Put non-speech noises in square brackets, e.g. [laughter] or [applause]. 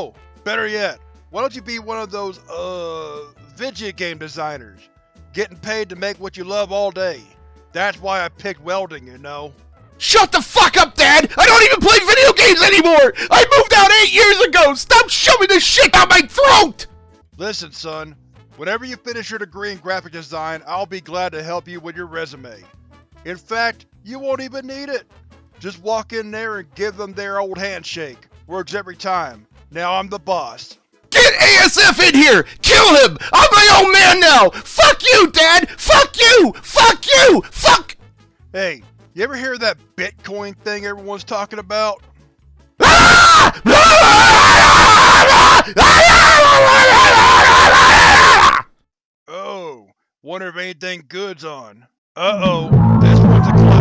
Hell, better yet, why don't you be one of those, uh, video game designers? Getting paid to make what you love all day. That's why I picked welding, you know. Shut the fuck up, Dad! I don't even play video games anymore! I moved out eight years ago! Stop shoving this shit down my throat! Listen, son. Whenever you finish your degree in graphic design, I'll be glad to help you with your resume. In fact, you won't even need it. Just walk in there and give them their old handshake. Works every time. Now I'm the boss. Get ASF in here! Kill him! I'm my own man now! Fuck you, Dad! Fuck you! Fuck you! Fuck! Hey, you ever hear that Bitcoin thing everyone's talking about? [laughs] Oh, wonder if anything good's on. Uh-oh, this one's a classic.